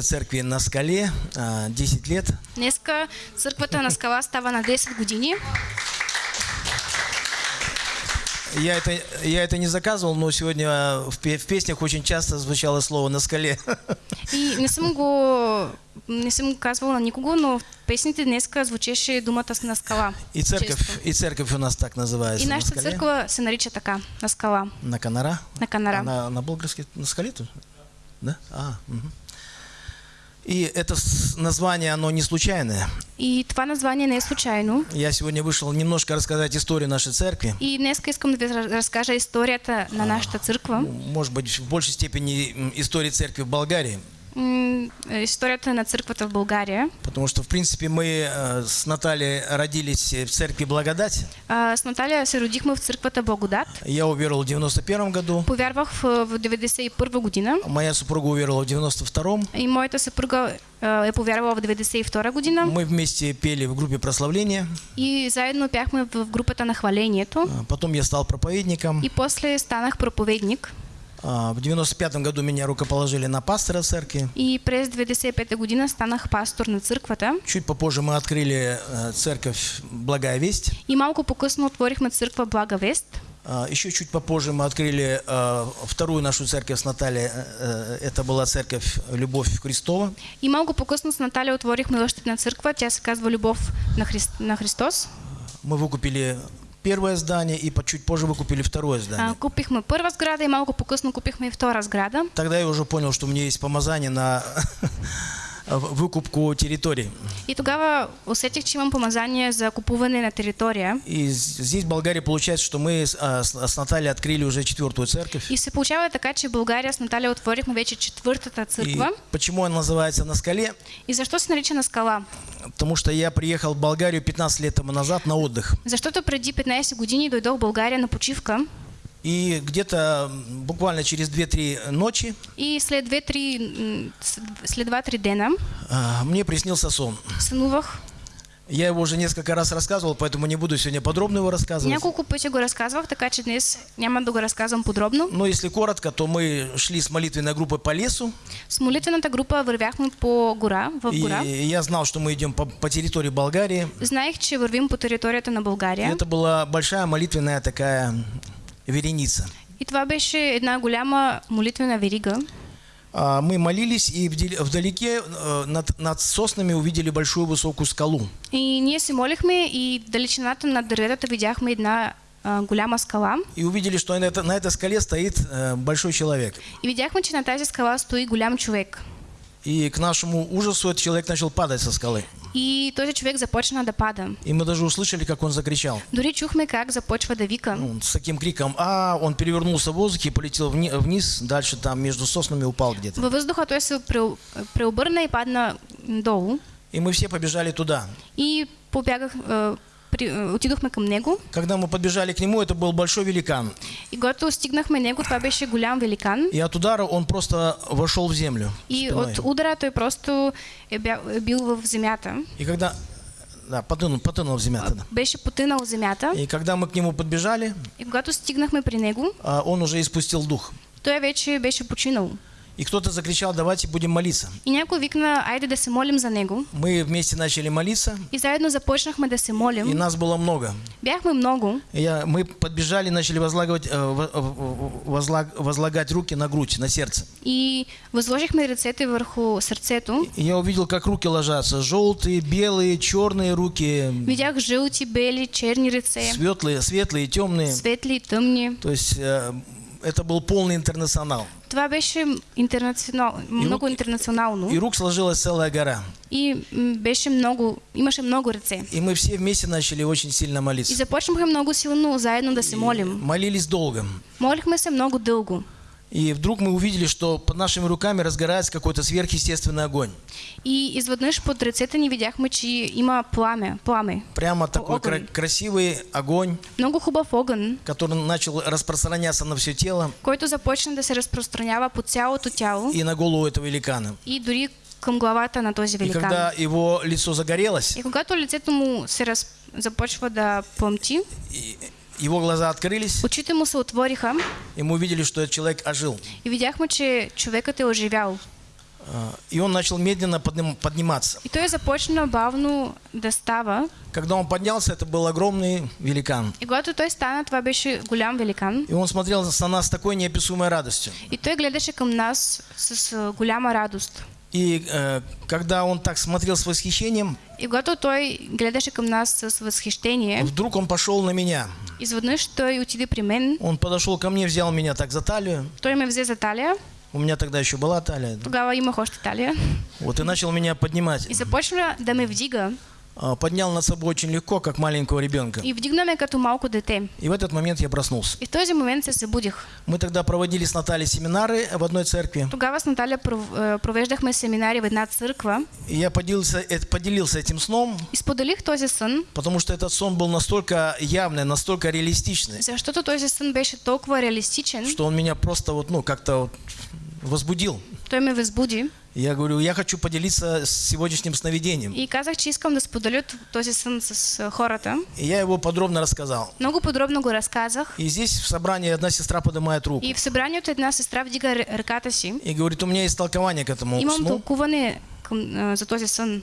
церкви на скале а, 10 лет. Днеска църквата на скала става на 10 години. Я это, я это не заказывал, но сегодня в, в песнях очень часто звучало слово «на скале». И не съм го, не съм го казвала на никого, но в песните днеска звучеше думата на скала. И церковь, Често. и церковь у нас так называется. И на нашата скале. църква се нарича така, на скала. На Канара? На Канара. А на, на български, на скале тут? Да? А, мгм. И это название, оно не случайное. И това название не случайно. Я сегодня вышел немножко рассказать историю нашей церкви. И днеска искам да ви раз- разкажа историята на нашата църква. Может быть, в большей степени истории церкви в Болгарии. Историята на църквата в България. Потому что, в принципе, мы э, с Натальей родились в церкви Благодать. А, С Наталия се родихме в църквата Благодат. Я уверовал в 91 году. Повярвах в, в 91 година Моя супруга уверовала в 92-м. и моята съпруга а, е повярвала в 92 година. Мы вместе пели в группе прославления. И заедно бяхме в групата на хвалението. А, Потом я стал проповедником. И после станах проповедник. А, В 95 году меня рукоположили на пастора церкви. И през 95 година станах пастор на църквата. Чуть попозже мы открыли э, церковь Благая Весть. И малко по-късно отворихме църква Блага Вест. А, Еще чуть попозже мы открыли э, вторую нашу церковь с Натальей. Э, Это была церковь Любовь Христова. И малко по-късно с Наталия отворихме още една църква. Тя се казва Любов на, Христ, на Христос. Мы выкупили первое здание и чуть позже выкупили второе А, здание. купихме първа сграда и малко по-късно купихме и втора сграда. Тогда я уже понял, что у меня есть помазание на выкупку территорий. И тогава усетих, че имам помазание за купуване на територия. И здесь в Болгарии получается, что мы с, а, Натальей открыли уже четвертую церковь. И се получава така, че в България с Наталия отворихме вече четвъртата И църква. почему она называется «На скале»? И защо се нарича на скала? Потому что я приехал в Болгарию 15 лет тому назад на отдых. Защото преди 15 години дойдох в България на почивка И где-то буквально через 2-3 ночи и след 2-3 м, с- след 2-3 дена а, мне приснился сон. сънувах. Я его уже несколько раз рассказывал, поэтому не буду сегодня подробно его рассказывать. Няколко пъти го разказвах, така че днес няма да го разказвам подробно. Но если коротко, то мы шли с молитвенной группой по лесу, С молитвената група вървяхме по гора, в гора. и я знал, что мы идем по, по территории Болгарии. Знаех, че вървим по територията на И България. это была большая молитвенная такая вереница. И това беше една голяма молитвена верига. А, Мы молились, и вдалеке э, над, над соснами увидели большую высокую скалу. И ние се молихме и в далечината на дърветата видяхме една а, голяма скала. И увидели, что на, это- на этой скале стоит большой человек. И видяхме, че на тази скала стои голям човек. И к нашему ужасу этот человек начал падать со скалы. И този човек започна да пада. И мы даже услышали, как он закричал. Дори чухме как започва да вика. Ну, с таким криком «А!» Он перевернулся в воздухе полетел вни- вниз, дальше там между соснами упал где-то. Във въздуха той се прео- преобърна и падна долу. И мы все побежали туда. И побягах, а, отидохме към него. Когда мы подбежали к нему, это был большой великан. И когато стигнахме него, това беше голям великан. И от удара он просто вошел в землю. И спиной. от удара той просто е, бил в земята. И когда... Да, потонул, потонул в земята. да. Беше потънал в земята. И когда мы к нему подбежали, И когато стигнахме при него, а, он уже испустил дух. той вече беше починал. И кто-то закричал, давайте будем молиться. И някой викна, айде да се молим за него. Мы вместе начали молиться, И заедно започнахме да се и молим. нас было много. Бяхме много. И Я, мы подбежали, начали возлагать, э, возлаг- возлагать руки на грудь, на сердце. И възложихме ръцете върху сърцето. И я увидел, как руки ложатся. Желтые, белые, черные руки. Видях жълти, бели, черни ръце, Светлые, светлые, темные. светли и тъмни. То есть э, это был полный интернационал. Това беше интернационал, много интернационално. И рук сложилась целая гора. И беше много, имаше много ръце. И мы все вместе начали очень сильно И молиться. започнахме много силно заедно да се молим. Молились долго. Молихме се много дълго. И вдруг мы увидели, что под нашими руками разгорается какой-то сверхъестественный огонь. И изведнъж под ръцете ни видяхме, че има пламя, пламе. Прямо такой огонь. кра- красивый огонь, Много хубав огън, который начал распространяться на все тело който започна да се разпространява по цялото тяло и на голову этого великана. и дори към главата на този И великан. когда его лицо загорелось, И когато лицето му се раз... започва да пъмти, и- его глаза открылись, очите му се отвориха и мы увидели, что этот человек ожил. и видяхме, че човекът е оживял. А, И он начал медленно подним- подниматься. И той започна бавно да става. Когда он поднялся, это был огромный великан. И когато той стана, това беше голям великан. И он смотрел на нас с такой неописуемой радостью. И той гледаше към нас с а, голяма радост. И э, когда он так смотрел с восхищением, И когато той гледаше към нас с възхищение, вдруг он пошел на меня. Изведнъж той отиде при мен, Он подошел ко мне, взял меня так за талию. той ме взе за талия, У меня тогда еще была талия. тогава имах още талия, Вот и начал меня поднимать. и започна да ме вдига. А, Поднял над собой очень легко, как маленького ребенка. И вдигна ме като малко дете. И в этот момент я проснулся. И в този момент се събудих. Мы тогда проводили с Натальей семинары в одной церкви. Тогава с пров- е, провеждахме семинари в една църква И я поделился, э, поделился этим сном, и споделих този сън, потому что этот сон был настолько явный, настолько реалистичный, защото този сън беше толкова реалистичен, что он меня просто вот, ну, как-то вот возбудил. той ме възбуди И Я говорю, я хочу поделиться с сегодняшним сновидением. и казах, че искам да споделя този сън с хората. И я его подробно рассказал. Много подробно го разказах. И здесь в собрании одна сестра поднимает руку И в събранието една сестра вдига ръката си. и говорит, у меня есть толкование к этому Имам сну. тълкуване към, а, за този сън.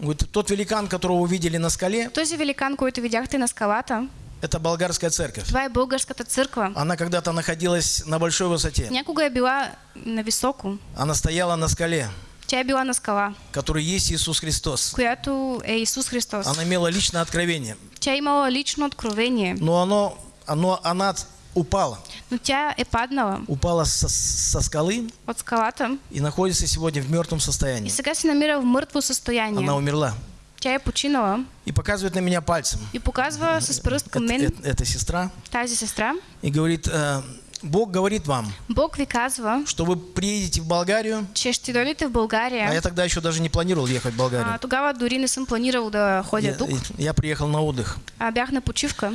Говорит, тот великан, которого вы видели на скале, Този великан, който видяхте на скалата, это болгарская церковь. това е българската църква. Она когда-то находилась на большой высоте. Някога е била на високо. Она стояла на скале, Тя била на скала, которой есть Иисус Христос. която е Исус Христос. Она имела личное откровение. Тя е имала лично откровение, Но оно, оно, она упала. но тя е паднала Упала со, со скалы от скалата и находится сегодня в мертвом и состоянии. сега се намира в мъртво състояние. Она умерла. Тя е починала И показывает на меня пальцем. и показва с пръст към Это, мен это- эта сестра. тази сестра. И говорит, «Э, Бог говорит вам, Бог ви казва, что вы приедете в Болгарию. че ще дойдете в А България. я тогда еще даже не планировал ехать в А, Болгарию. тогава дори не съм планирал да ходя Я, тук. я приехал на отдых. А, бях на почивка.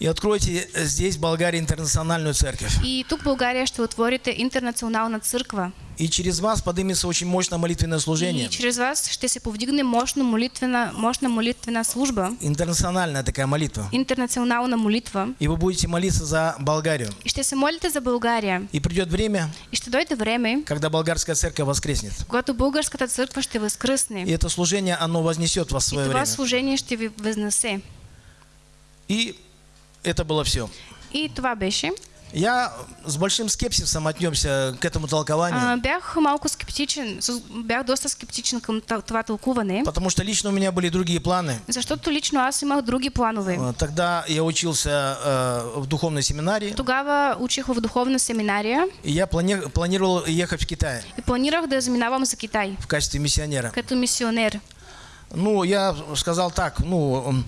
И откройте здесь, в Болгарии, интернациональную церковь. И тук в България ще отворите интернационална църква. И через вас поднимется очень мощное молитвенное служение. И чрез вас ще се повдигне мощна молитвена, мощна молитвена служба, Интернациональная такая молитва. интернационална молитва. И вы будете молиться за Болгарию. И ще се молите за България. И придет время, И ще дойде време, когда болгарская церковь воскреснет. когато българската църква ще възкръсне. И это служение, оно вознесет вас в И свое това время. служение ще ви възнесе. И это было все. И това беше. Я с большим скепсисом отнесся к этому толкованию, А, бях малко скептичен, бях доста скептичен към т- това тълкуване, потому что лично у меня были другие планы. защото лично аз имах други планове. Э, Тогда я учился э, в духовной семинарии, Тогава учих в духовна семинария и я плани- планировал ехать в Китай и планирах да заминавам за Китай в качестве миссионера. като мисионер. Ну, я сказал так, ну,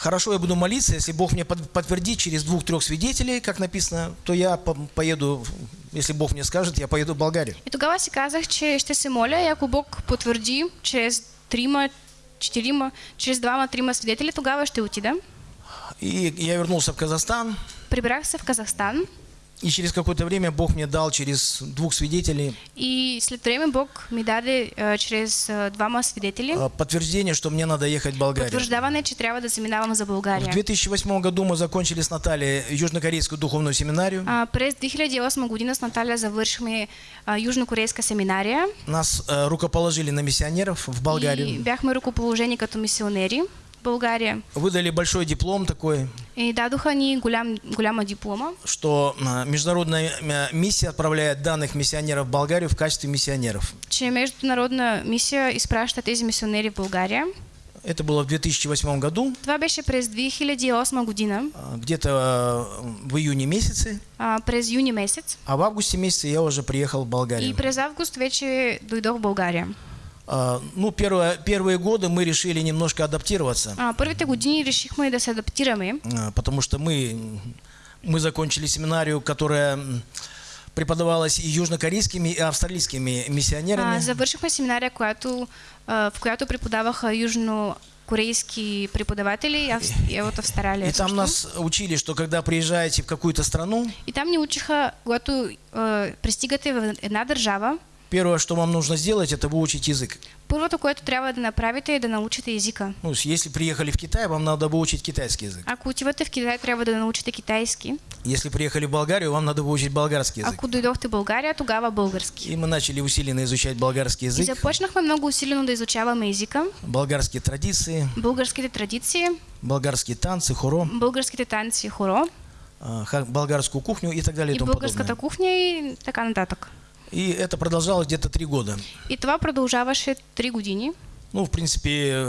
хорошо, я буду молиться, если Бог мне под- подтвердит через двух-трех свидетелей, как написано, то я по- поеду, если Бог мне скажет, я поеду в Болгарию. И тогава си казах, че ще се моля и ако Бог потвърди чрез трима, четирима, чрез двама-трима свидетели, тогава ще отида. И я вернулся в Казахстан, Прибрах се в Казахстан и через какое-то время Бог мне дал через двух свидетелей и след време Бог ми даде а, чрез а, двама свидетели э, подтверждение, что мне надо ехать в Болгарию. потвърждаване, че трябва да заминавам за В България. 2008 году мы закончили с Натальей южнокорейскую духовную семинарию. А, през 2008 година с Наталя завършихме а, южнокорейска семинария Нас рукоположили на миссионеров в и Болгарию. бяхме ръкоположени като мисионери в България. Выдали большой диплом такой, И дадоха ни голям, голяма диплома, что э, международная э, миссия отправляет данных миссионеров в Болгарию в качестве миссионеров. че международна мисия изпраща тези мисионери в България. Это было в 2008 году, Това беше през 2008 година, э, где-то в июне месяце, а, през юни месец. а в августе месяце я уже приехал в И Болгарию. през август вече дойдох в България. А, Ну, первое, первые годы мы решили немножко адаптироваться, А, първите години решихме да се адаптираме, а, потому что мы, мы закончили семинарию, которая преподавалась и южнокорейскими, и австралийскими миссионерами. а, завършихме семинария, която, а, в която преподаваха южнокорейски преподаватели Авс- и от Австралия. И там нас учили, что когда приезжаете в какую-то страну, И там ни учиха, когато а, пристигате в една държава, первое, что вам нужно сделать, это выучить язык. първото, което трябва да направите е да научите езика. Ну, если приехали в Китай, вам надо выучить китайский язык. Ако отивате в Китай, трябва да научите китайски. Если приехали в Болгарию, вам надо выучить болгарский язык. Ако дойдохте в България, тогава български. И мы начали усиленно изучать болгарский И язык, започнахме много усилено да изучаваме езика, болгарские традиции, българските традиции, болгарские танцы, хоро, българските танци, хоро а, болгарскую кухню и так далее и и тому подобное. кухня и така нататък. И это продолжалось где-то три года. И това продължаваше 3 години. Ну, в принципе,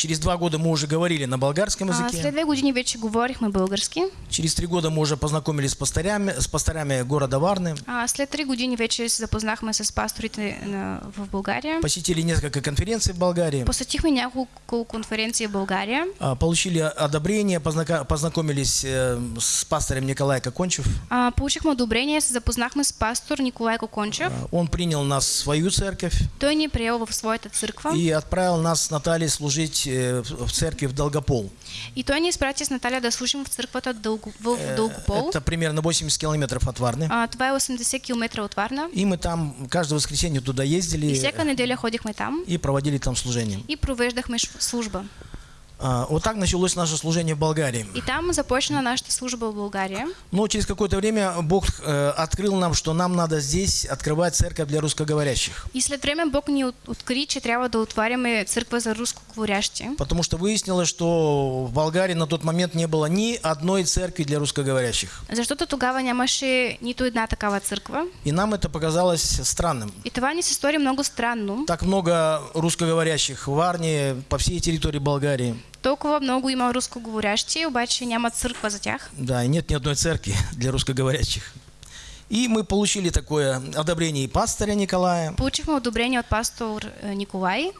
через два года мы уже говорили на болгарском А, языке. след две години вече говорихме български. Через три года мы уже познакомились с пастырями, с пастырями города Варны, А, след три години вече се запознахме с пасторите на, в България. посетили несколько конференций в Болгарии, Посетихме няколко конференции в България. а, получили одобрение, познака- познакомились э, с пастором Николай Кокончев. А, получихме одобрение, се запознахме с пастор Николай Кокончев. А, Он принял нас в свою церковь Той ни приел в своята църква и отправил нас с Натальей служить э, в в церкви в Долгопол. и той ни изпрати с Наталя да служим в Дълго, в Э, Дългопол. Это примерно 80 километров от Варны. А, това е 80 км от Варна. И мы там каждое воскресенье туда И ездили всяка неделя ходихме там и проводили там служение. и провеждахме служба. А, Вот так началось наше служение в Болгарии. И там започна нашата служба в България. Но через какое-то время Бог э, открыл нам, что нам надо здесь открывать церковь для русскоговорящих. И след време Бог ни от- откри, че трябва да отваряме църква за рускоговорящи. Потому что выяснилось, что в Болгарии на тот момент не было ни одной церкви для русскоговорящих. Защото тогава нямаше нито една такава църква. И нам это показалось странным. И това ни се стори много странно. Так много русскоговорящих в Варне, по всей территории Болгарии. Толкова много има рускоговорящи, обаче няма църква за тях. Да, и нет ни одной церкви для русскоговорящих. И мы получили такое одобрение и пастыря Николая. Получихме одобрение от пастор е, Николай.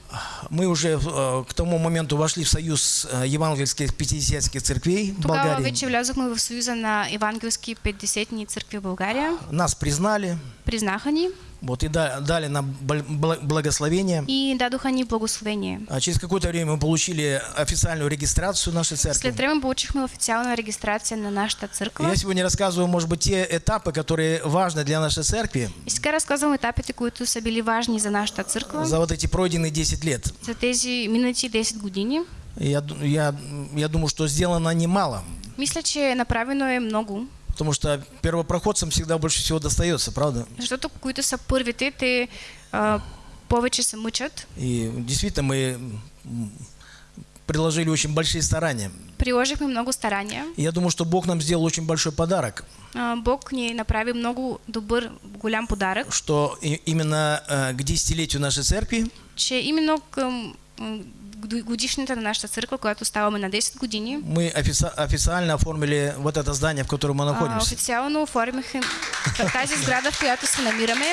Мы уже э, к тому моменту вошли в союз э, евангельских пятидесятских церквей Тогава Болгарии. вече влязохме в Съюза на евангелски 50-ни църкви в България. Нас признали, Признаха ни вот, и да- дали нам бл- бл- благословение. и дадоха ни благословение. А через какое-то время мы получили официальную регистрацию нашей церкви. След време получихме официална регистрация на нашата църква. Я сегодня рассказываю, может быть, те этапы, которые важны для нашей церкви И сега разказвам етапите, които са били важни за нашата църква за вот эти пройденные 10 лет. за тези минати 10 години. Я, я, я думаю, что сделано немало. Мисля, че направено е много, Потому что первопроходцам всегда больше всего достается, правда? защото които са първите, те а, повече се мъчат. И действительно мы приложили очень большие старания. Приложихме много старания. И я думаю, что Бог нам сделал очень большой подарок, А, Бог ни направи много добър, голям подарък, что именно э, к десятилетию нашей церкви че именно год- годишната на нашата църква, която ставаме на 10 години, мы офици- официально оформили вот это здание, в котором мы а, находимся. официално оформихме тази сграда, в която се намираме.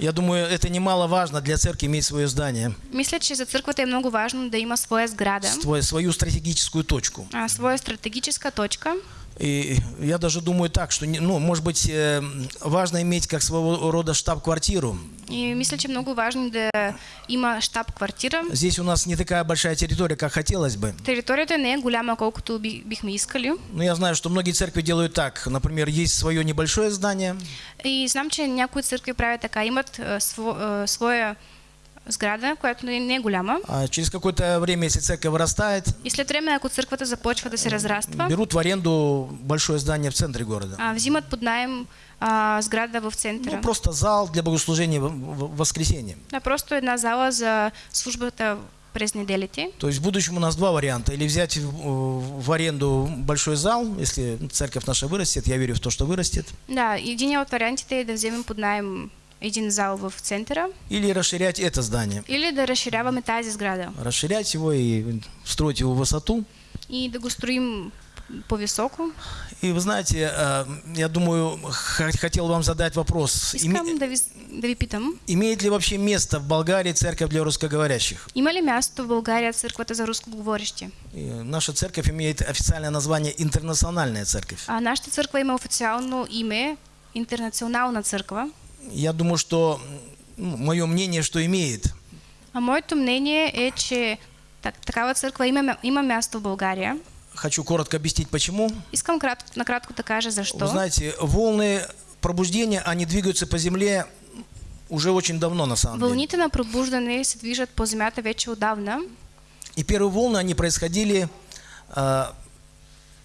Я думаю, это немаловажно для церкви иметь свое здание, Мисля, че за църквата е много важно да има своя сграда, свой- свою стратегическую точку. а, своя стратегическа точка. И я даже думаю так, что, ну, может быть, э, важно иметь как своего рода штаб-квартиру. И мисля, че много важно да има штаб-квартира. Здесь у нас не такая большая территория, как хотелось бы. Територията не е голяма, колкото би, бихме искали. Но я знаю, что многие церкви делают так. Например, есть свое небольшое здание, И знам, че някои църкви правят така. Имат а, сво, а, своя сграда, която не, е голяма. а через какое-то время, если церковь вырастает, И след време, ако църквата започва да се разраства, берут в аренду большое здание в центре города. а, взимат под найем а, сграда в Ну, центъра. просто зал для богослужения в в- воскресенье. Да, просто една зала за службата през неделите. То есть в будущем у нас два варианта. Или взять в, в аренду большой зал, если церковь наша вырастет, я верю в то, что вырастет, Да, единият от вариантите е да вземем под найем един зал в центъра или расширять это здание. или да разширяваме тази сграда Расширять его и строить его в высоту. и да го строим по-високо. И вы знаете, э, я думаю, хотел вам задать вопрос. Искам да ви, да ви питам, Имеет ли вообще место в Болгарии церковь для русскоговорящих? има ли място в България църквата за рускоговорещи? И наша церковь имеет официальное название «Интернациональная церковь». А нашата църква има официално име Интернационална църква. Я думаю, что, ну, мое мнение, что имеет. А моето мнение е, че так, такава църква има, има място в България. Хочу коротко объяснить, почему. Искам кратко, накратко да кажа защо. Вы знаете, волны пробуждения, они двигаются по земле уже очень давно, на самом деле. Вълните на пробуждане се движат по земята вече отдавна. И первые волны, они происходили а,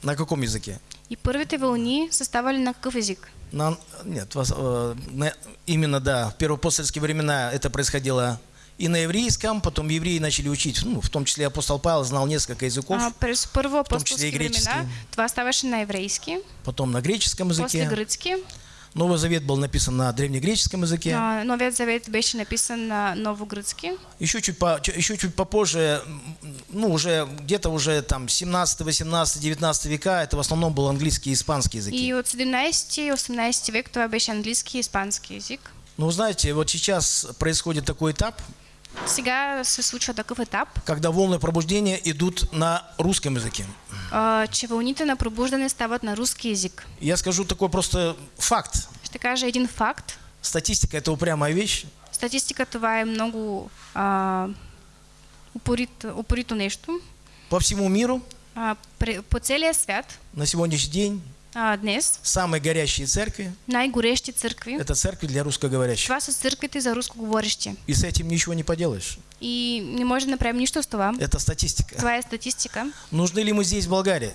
На каком языке? И първите вълни са ставали на какъв език? На, нет, вас- э, на- именно, да, в первоапостольские времена это происходило и на еврейском, потом евреи начали учить, ну, в том числе апостол Павел знал несколько языков, А, първо том числе и апостолски гречески. времена това ставаше на еврейски, потом на греческом после языке. Новый Завет был написан на древнегреческом языке. А, Новият завет беше написан на новогръцки. Еще чуть, по, еще чуть попозже, ну, уже где-то уже там 17, 18, 19 века, это в основном был английский и испанский языки. И от 17-18 век това беше английски и испански език. Но вы знаете, вот сейчас происходит такой этап, Сега се случва такъв етап, когда волны пробуждения идут на русском языке. а, че вълните на пробуждане стават на руски език. Я скажу такой просто факт. Ще кажа един факт. Статистика – это упрямая вещь. Статистика това е много а, упорит, упорито нещо. По всему миру А, по целия свят на сегодняшний день днес самые горящие церкви най-горещи църкви, – это церкви для русскоговорящих. това са църквите за рускоговорещи. И с этим ничего не поделаешь. И не може да направим нищо с това. Это статистика. Това е статистика. Нужны ли мы здесь, в Болгарии?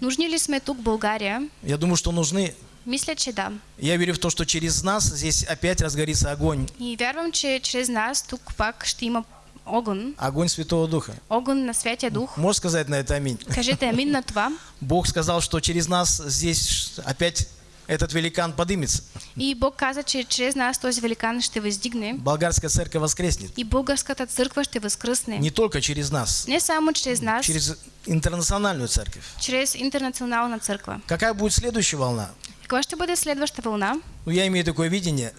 Нужни ли сме тук, в България? Я думаю, что нужны. Мисля, че да. Я верю в то, что через нас здесь опять разгорится огонь. И вярвам, че чрез нас тук пак ще има огън. Огонь Святого Духа. Огън на Святия Дух. Можешь сказать на это аминь? Кажете амин на това. Бог сказал, что через нас здесь опять этот великан подымется. И Бог каза, че чрез нас този великан ще въздигне. Болгарская церковь воскреснет. И българската църква ще възкръсне. Не только через нас, Не само чрез нас, через интернациональную церковь. чрез интернационална църква. Какая будет следующая волна? Каква ще бъде следваща вълна? Ну, я имею такое видение,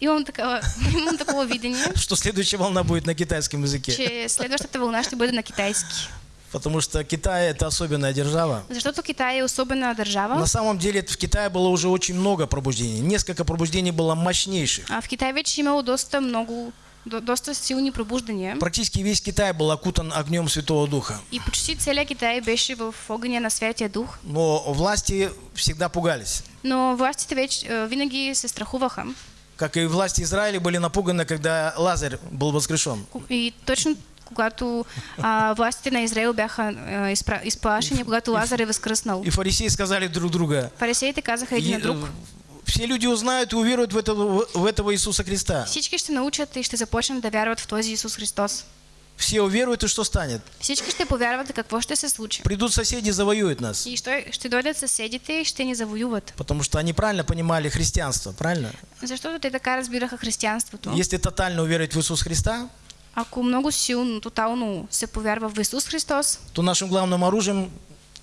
Имам такова, имам такова видение, что следующая волна будет на китайском языке. че следващата вълна ще бъде на китайски. Потому что Китай – это особенная держава. Защото Китай е особена На самом деле в Китае было уже очень много пробуждений. Несколько пробуждений было мощнейших. А в Китай вече имало доста много, до, доста силни пробуждания. Практически весь Китай был окутан огнем Святого Духа. И почти целият Китай беше в огъня на Святия Дух. Но власти всегда пугались. Но властите вече е, винаги се страхуваха. Как и власти Израиля были напуганы, когда Лазарь был воскрешен. И точно когато а, властите на Израил бяха а, изпра, изплашени, когато Лазар е възкръснал. И фарисеи сказали друг друга, Фарисеите казаха един на «Е, друг. все люди узнают и уверуют в этого, в этого Иисуса Христа. Всички ще научат и ще започнат да вярват в този Исус Христос. Все уверуют, и что станет? Всички ще повярват какво ще се случи. Придут соседи, завоюют нас. И ще, ще дойдат съседите и ще ни завоюват. Потому что они правильно понимали христианство, правильно? Защото те така разбираха християнството. Если тотально уверовать в Иисуса Христа, Ако много силно, тотално се повярва в Исус Христос, то нашим главным оружием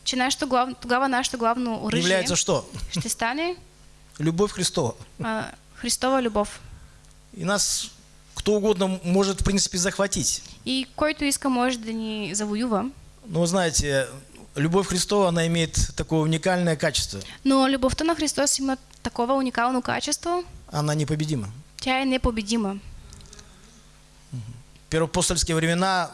че нашето глав... тогава нашето главно оръжие является что? ще стане Любовь Христова. а, Христова любов. И нас кто угодно может, в принципе, захватить. И който иска може да ни завоюва. Вы знаете, любовь Христова, она имеет такое уникальное качество. Но любовта на Христос има такова уникално качество, Она непобедима. тя е непобедима. В первоапостольские времена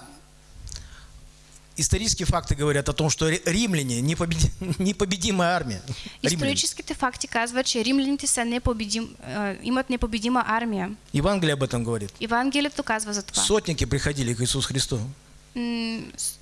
исторические факты говорят о том, что ри- римляне непобеди- непобедимая армия. Римляне. Историческите факти казват, че римляните са непобедим, а, имат непобедима армия. Евангелие об этом говорит. Евангелието казва за това. Сотники приходили к Иисусу Христу. М, с-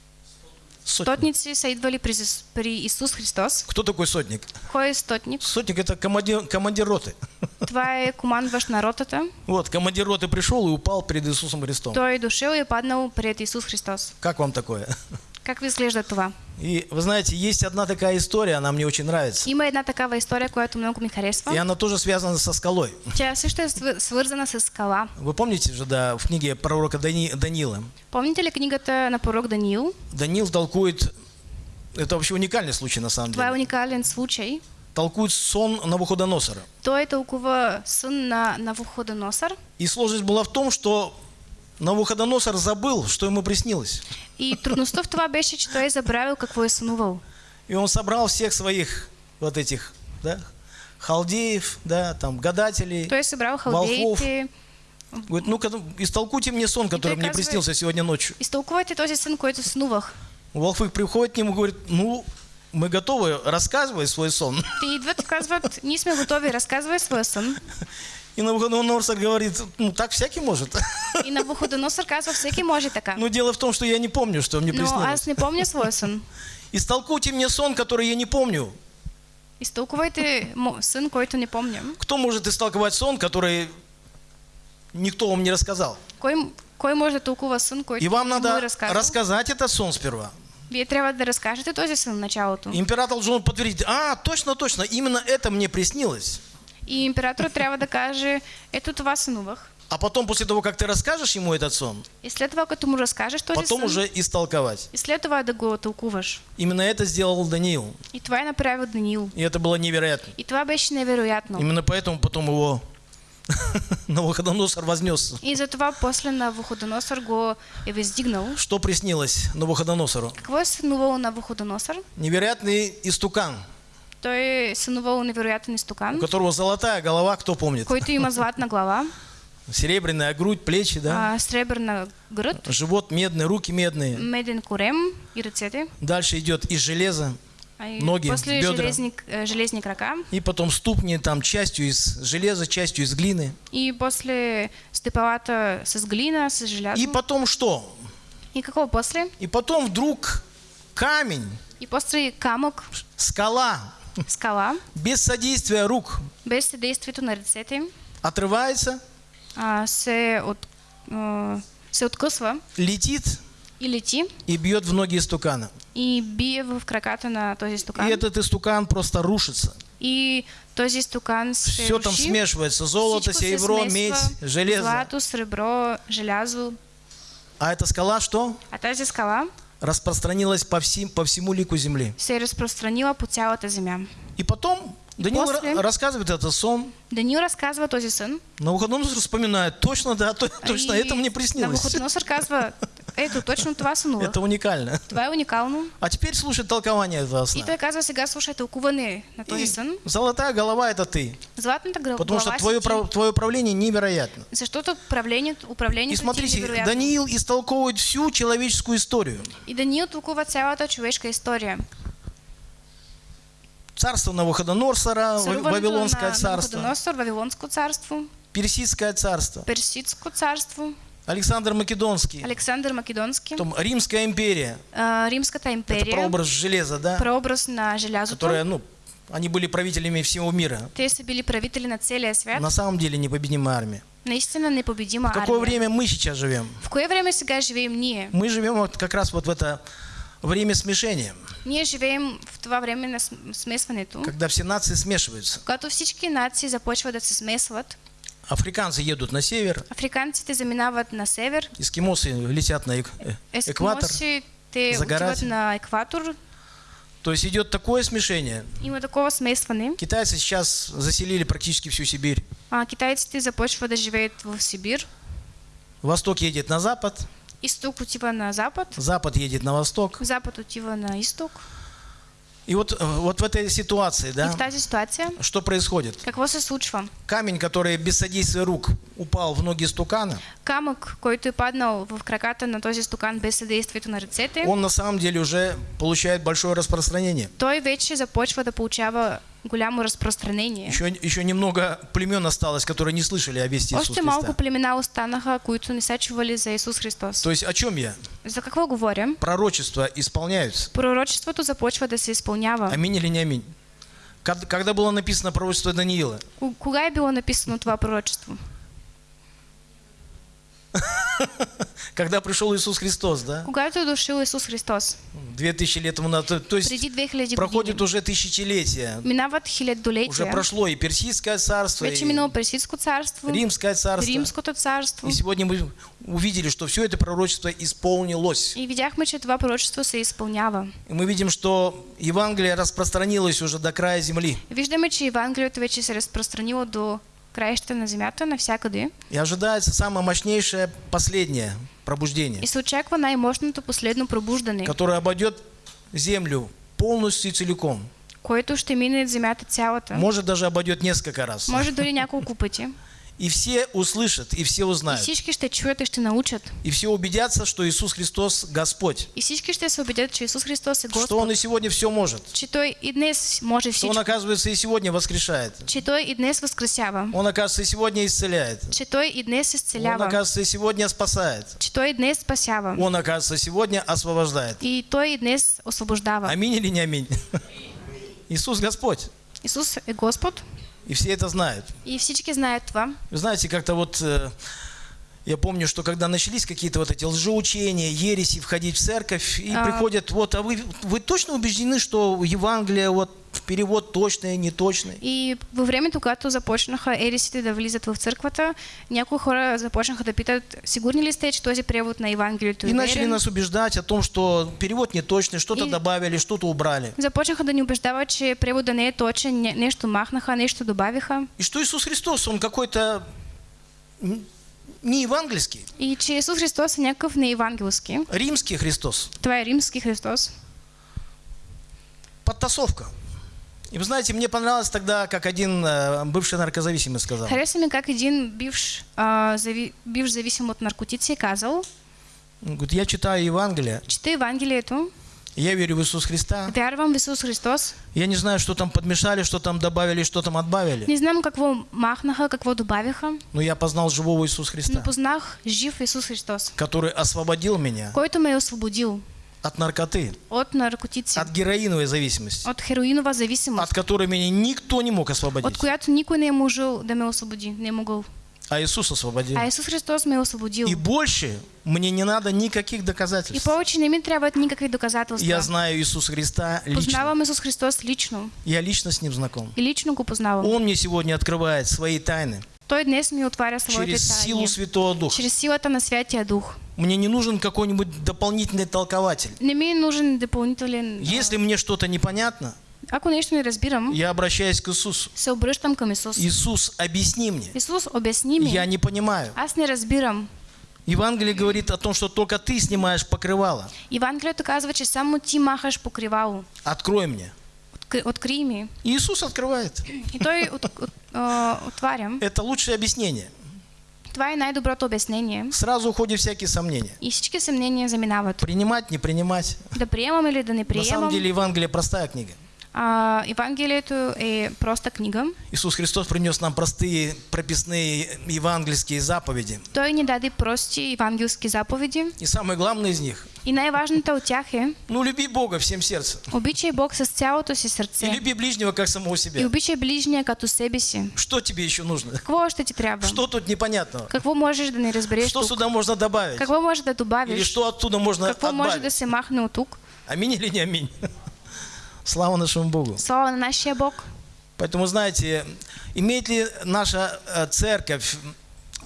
Сотник. Стотници са идвали при, при Исус Христос. Кто такой сотник? Кой е стотник? Сотник это командир, командир роты. Това е командващ на ротата. Вот, командир роты пришел и упал перед Иисусом Христом. Той е дошъл и е паднал пред Исус Христос. Как вам такое? Как изглежда това? И вы знаете, есть одна такая история, она мне очень нравится. Има една такава история, която много И харесва. она тоже связана со скалой. Тя също е свър- свързана с скала. Вы помните же, да, в книге пророка Дани- Даниила? Помните ли книгата на пророк Даниил? Даниил толкует, это вообще уникальный случай на самом Това е деле, уникален случай. толкует сон Навуходоносора. Той тълкува сън на Навуходоносор. И сложность была в том, что Навуходоносор забыл, что ему приснилось. И трудността в това беше, че той забравил какво е сънувал. И он собрал всех своих вот этих, да, халдеев, да, там, гадателей. Той е събрал Волхов. Говорит, ну-ка, истолкуйте мне сон, который мне приснился сегодня ночью. Изтълкувайте този сън, който снувах. Волхвы приходит к нему и говорит, ну, мы готовы, рассказывай свой сон. Те идват и казват, ние сме готови, разказвай своя сън. И Навуходоносор говорит, ну, так всякий может. И Навуходоносор казва, всеки може така. Но дело в том, что я не помню, что мне Но приснилось. аз не помня своя сън. Истолкуйте мне сон, который я не помню. Изтълкувайте мо- сън, който не помням. Кто может истолковать сон, который никто вам не рассказал? Кой, кой може да тълкува сън, който И вам надо рассказать этот сон сперва. Вие трябва да разкажете този сън в началото. Император должен подтвердить, а, точно, точно, именно это мне приснилось. И императорът трябва да каже, ето това сънувах. А потом, после того, как ты расскажешь ему этот сон, И след това, като му разкажеш този потом сън, уже истолковать. и след това да го тълкуваш. Именно это сделал Даниил. И е направил Даниил. И это было невероятно. И това беше невероятно. Именно поэтому потом его Навуходоносор вознес. И затова после Навуходоносор го е въздигнал. Что приснилось Навуходоносору? Какво е сънувал Навуходоносор? Невероятный истукан, Той е сънувал невероятен у изтокан, которого золотая голова, кто помнит? който има златна глава, Серебряная грудь, плечи, да? а, сребърна гръд, Живот медный, руки медные. меден корем и ръцете. Дальше идет из железа, А и Ноги, после бедра. железни, э, железни крака. и потом ступни там частью из железа, частью из глины. И после стъпалата с глина, с желязо. И потом что? И какво после? И потом вдруг камень, И после камък, скала, скала, без содействия рук без съдействието на ръцете им, отрывается, а, се, от, а, се откъсва летит и лети и бьет в ноги истукана. и бие в краката на този И стокан. этот истукан просто рушится. И този стокан се Все там руши. смешивается. Золото, Всичко серебро, медь, железо. Злато, сребро, желязо. А эта скала что? А тази скала Распространилась по, всем, по всему лику земли. се е разпространила по цялата земя. И потом Даниил после- ра- рассказывает этот сон. Даниил разказва този сън. Навуходоносор вспоминает, точно, да, то- точно, и это мне приснилось. Навуходоносор казва, ето, точно това сънувах. Это уникально. Това е уникално. А теперь слушай толкование этого И сна. той казва, сега слушай тълкуване на този И сън. золотая голова это ты. Златната гра- Потому что твое, твое управление невероятно. Защото управлението, И управлението ти е смотрите. Даниил истолковывает всю человеческую историю. И Даниил толкува цялата човешка история. Царство Навуходоносора, Вавилонское на царство, Навуходоносор, Вавилонско царство, Персидское царство, Персидско царство, Александр Македонский, Александър Македонски, потом Римская империя. а, Римската Это империя, прообраз железа, да? прообраз на желязото. Которая, ну, они были правителями всего мира. Те са били правители на целия свят. На самом деле непобедимая армия. Наистина непобедима В какое армия. время мы сейчас живем? В кое време сега живеем ние? Мы живем вот как раз вот в это время смешения, Ние живеем в това време на см- смесването, когда все нации смешиваются. когато всички нации започват да се смесват. Африканцы едут на север, Африканците заминават на север, эскимосы летят на эк- э, экватор. ескимоси те загорать. на екватор. То есть идет такое смешение. Има такова смесване. Китайцы сейчас заселили практически всю Сибирь. А, китайците започват да живеят в Сибир. Восток едет на запад, Изток отива на запад, запад едет на восток. запад отива на изток. И вот, э, вот в этой ситуации, И да, в тази ситуация что происходит? какво се случва? Камень, который без содействия рук упал в ноги стукана, Камък, който е паднал в краката на този стокан без съдействието на ръцете, он на самом деле уже получает большое распространение. той вече започва да получава голямо разпространение. Еще, еще немного племен осталось, которые не слышали о вести Иисуса Още малко Христа. племена останаха, които не са чували за Исус Христос. То есть о чем я? За какво говоря? Пророчества исполняются. Пророчеството започва да се изпълнява. Аминь или не аминь? Когда было написано пророчество Даниила? Ку- Кога е било написано това пророчество? Когда пришел Иисус Христос, да? Когато е дошъл Исус Христос, Две тысячи лет тому назад. То- есть преди 2000 проходит уже тысячелетия. минават Уже хилядолетия, прошло и Персидское царство, вече и минало Персидско царство, Римское царство. Римското царство. И сегодня мы увидели, что все это пророчество исполнилось. И видяхме, че това пророчество се изпълнява. И мы видим, что Евангелие распространилось уже до края земли. Виждаме, че Евангелието вече се разпространило до краищата на земята, навсякъде. И ожидается самое мощнейшее последнее пробуждение, И се очаква най-мощното последно пробуждане, которое обойдет землю полностью и целиком. което ще мине земята цялата. Может даже обойдет несколько раз. Може дори няколко пъти. И все услышат, и все И узнают. всички ще чуят и ще научат. И все убедятся, что Иисус Христос Господь. И всички ще се убедят, че Исус Христос е Что Господ. Он и сегодня все может. Че Той и днес може Что Он, всичко. оказывается, и сегодня воскрешает. Че Той и днес възкресява. Он, оказывается, и сегодня исцеляет. Че Той и днес Он, изцелява. оказывается, и сегодня спасает. Че Той и днес спасява. Он, оказывается, сегодня освобождает. И Той и днес освобождава. Аминь или не аминь? Иисус Господь. Исус е Господ И все это знают. и знаят това. Вы знаете, как-то вот э, я помню, что когда начались какие-то вот эти лжеучения, ереси входить в церковь, и А. приходят, вот, а вы, вы точно убеждены, что Евангелие, вот, перевод точный, неточный? И във времето, когато започнаха ересите да влизат в църквата, някои хора започнаха да питат, сигурни ли сте, че този превод на Евангелието е И начали нас убеждать о том, что перевод неточный, что-то И- добавили, что-то убрали. Започнаха да ни убеждават, че превода не е точен, не- нещо махнаха, нещо добавиха. И что Иисус Христос, Он какой-то не евангельский, И че Исус Христос е някакъв неевангелски. римский Христос. Това е римски Христос. Подтасовка. И вы знаете, мне понравилось тогда, как один э, бывший наркозависимый сказал. Хареса ми как един бивш, а, зави, бивш зависим от наркотици е казал, Он говорит, я читаю Евангелие, чета Евангелието, я верю в Иисус Христа, вярвам в Исус Христос, я не знаю, что там подмешали, что там добавили, что там отбавили, не знам какво махнаха, какво добавиха, но я познал живого Иисуса но Христа, познах жив Исус Христос, который освободил меня който ме е освободил от наркоты, от наркотици, от героиновой зависимости, от хероинова зависимост, от которой меня никто не мог от освободить, която никой не можел да ме освободи, не могъл. А Иисус освободил. А Исус Христос ме е освободил. И больше мне не надо никаких И доказательств. повече не ми трябват никакви доказателства. Я знаю Иисуса Христа лично. Познавам Исус Христос лично. Я лично с Ним знаком. И лично го познавам. Он мне сегодня открывает свои тайны Той днес ми отваря своите через тайни. силу Святого Духа. Чрез силата на Святия Дух. Мне не нужен какой-нибудь дополнительный толкователь. Не ми е нужен допълнителен... а, Если мне что-то непонятно, Ако нещо не разбирам, я обращаюсь к Иисусу. се обръщам към Исус. Иисус, объясни мне. Исус, обясни ми. Я не понимаю. Аз не разбирам. Евангелие говорит о том, что только ты снимаешь покрывало. Евангелието казва, че само ти махаш покривало. Открой мне. Ми. И Иисус открывает. И от, от, а, отварям. Это лучшее объяснение. Това е най-доброто обяснение. Сразу уходят всякие сомнения. И всички съмнения заминават. Принимать, не принимать. Да приемам или да не На самом деле Евангелие простая книга. А, Евангелието е проста книга. Иисус Христос принес нам простые прописные евангельские заповеди. Той ни даде прости евангелски заповеди. И самое главное из них И най-важната от тях е – ну люби Бога всем сердцем. обичай Бог с цялото си И сърце. люби ближнего как самого И себя. обичай ближния като себе си. Что тебе еще нужно? Какво още ти трябва? Что тут непонятного? Какво можеш да не разбереш Что тук? сюда можно добавить? Какво може да Или добавиш? что оттуда можно Какво може да отбавить? се махне от тук? Аминь или не аминь? Слава нашему Богу. Слава на нашия Бог. Поэтому, знаете, имеет ли наша э, церковь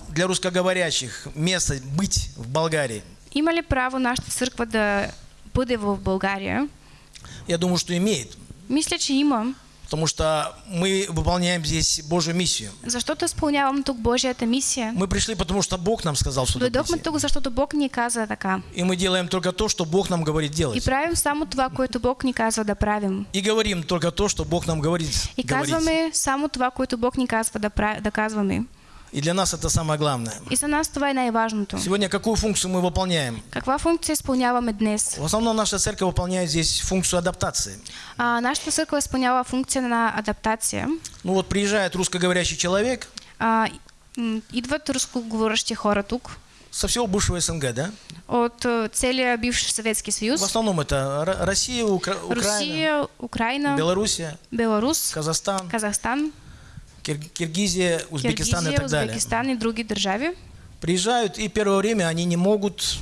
для русскоговорящих место быть в Болгарии? Има ли право нашата църква да бъде в България? Я думаю, что имеет. Мисля, че има, Потому что мы выполняем здесь Божью миссию. защото изпълнявам тук Божията мисия. Мы пришли, потому что Бог нам сказал сюда прийти. тук, защото Бог ни каза така. И мы делаем только то, что Бог нам говорит И делать. правим само това, което Бог ни казва да правим. И говорим только то, что Бог нам говорит И казваме само това, което Бог ни казва да, да казваме. И для нас это самое главное. И за нас това е най-важното. Сегодня какую функцию мы выполняем? Каква функция изпълняваме днес? В основном наша церковь выполняет здесь функцию адаптации. А, нашата църква изпълнява функция на адаптация. Ну вот приезжает русскоговорящий человек А, идват рускоговорящи хора тук со всего бывшего СНГ, да? от а, целия бивш Съветски В съюз. основном это Россия, Укра- Украина, Русия, Украина, Белоруссия, Беларус, Казахстан, Казахстан, Кир- Киргизия, Узбекистан и Киргизия, так далее. Узбекистан и други държави. Приезжают, и первое время они не могут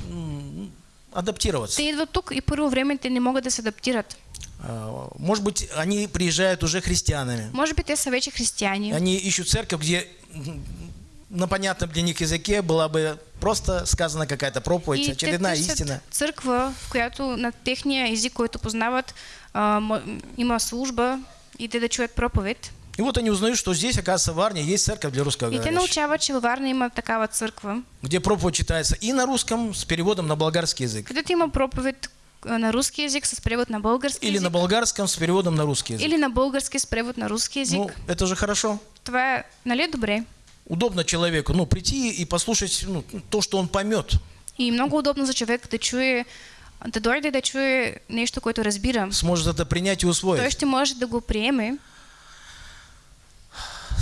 адаптироваться. Те идват тук и първо време те не се адаптират. А, Может быть, они приезжают уже христианами. Може би те са вече християни. Они ищут церковь, где на понятном для них языке была бы просто сказана какая-то проповедь, И очередная истина. църква, в която на техния език, който познават, а, има служба и те да чуят проповед. И вот они узнают, что здесь, оказывается, в Варне есть церковь для И те русскоговорящих, научават, че във Варна има такава църква, где проповедь читается и на русском с переводом на болгарский язык, където има проповед а, на руски язик с превод на български или на език, болгарском с переводом на русский язык. или на български с превод на руски език. Ну, это же хорошо. Е, нали добре? удобно человеку, ну, прийти и послушать ну, то, что он поймет. И много удобно за човек да чуе, да дойде да чуе нещо, което разбира. Сможет это принять и Той усвоить. ще може да го приеме.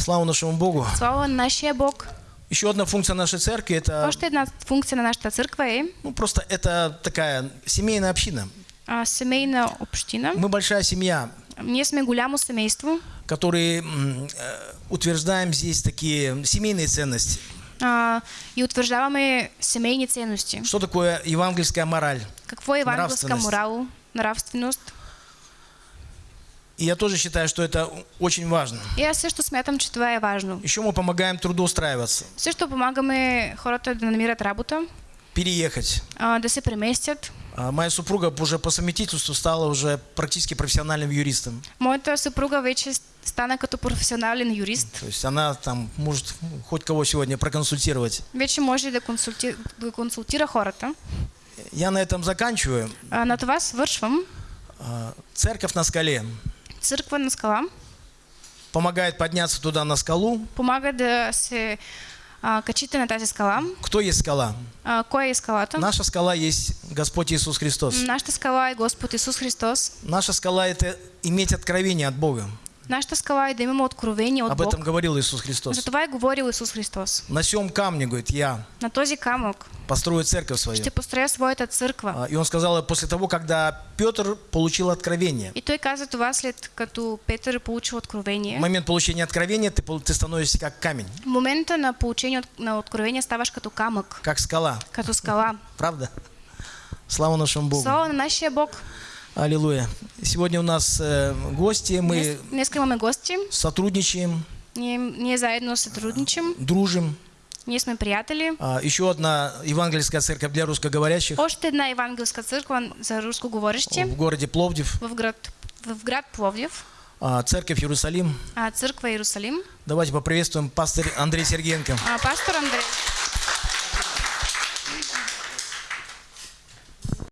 Слава нашему Богу. Слава на нашия Бог. Еще одна функция нашей церкви это, Още една функция на нашата църква е ну, просто это такая семейная община. а, семейна община. Мы большая семья, Ние сме голямо семейство которые э, утверждаем здесь такие семейные ценности. а, и утвърждаваме семейни ценности. Что такое евангельская мораль? Какво е евангелска Нравственост. морал, нравственост? И я тоже считаю, что это очень важно. И аз също смятам, че това е важно. Еще мы помогаем трудоустраиваться, Също помагаме хората да намират работа, переехать. а, да се преместят. А Моя супруга уже по совместительству стала уже практически профессиональным юристом. Моята съпруга вече стана като професионален юрист. То есть она там может хоть кого сегодня проконсультировать. Вече може да, консулти... да консултира хората. Я на этом заканчиваю. А, на това свършвам. А, Церковь на скале Църква на скала помогает подняться туда на скалу. помага да се а, качите на тази скала. Кто есть скала? А, кой е скалата? Наша скала есть Господь Иисус Христос. Нашата скала е Господ Исус Христос. Наша скала это иметь откровение от Бога. Нашата скала е да имаме откровение от Об Бог. этом говорил Иисус Христос. За това е говорил Исус Христос. На сем камне, говорит, я На този камък построю церковь свою. ще построя своята църква. А, И он сказал после того, когда Петр получил откровение. И той каза това след като Петър получил В откровение. момент получения откровения ты, ты становишься как камень, В момента на получение на откровение ставаш като камък, как скала. като скала. Правда? Слава нашему Богу. Слава на нашия Бог. Аллилуйя. Сегодня у нас э, гости, мы днес имаме гости. сотрудничаем, Ние, ние заедно сътрудничим. дружим. Ние сме приятели. А, Еще одна евангельская церковь для русскоговорящих Още една евангелска църква за рускоговорещи в городе Пловдив, в град, в град Пловдив, а, церковь Иерусалим. а църква Иерусалим. Давайте поприветствуем пастор Андрей Сергеенко. А, пастор Андрей.